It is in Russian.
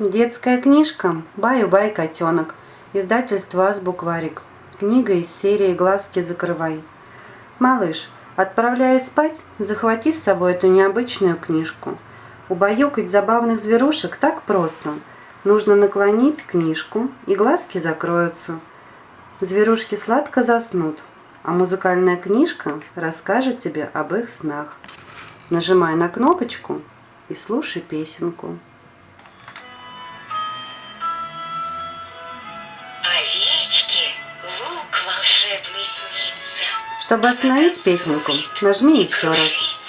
Детская книжка «Баю-бай, котенок». Издательство «Азбукварик». Книга из серии «Глазки закрывай». Малыш, отправляясь спать, захвати с собой эту необычную книжку. Убаюкать забавных зверушек так просто. Нужно наклонить книжку, и глазки закроются. Зверушки сладко заснут, а музыкальная книжка расскажет тебе об их снах. Нажимай на кнопочку и слушай песенку. Чтобы остановить песенку, нажми еще раз.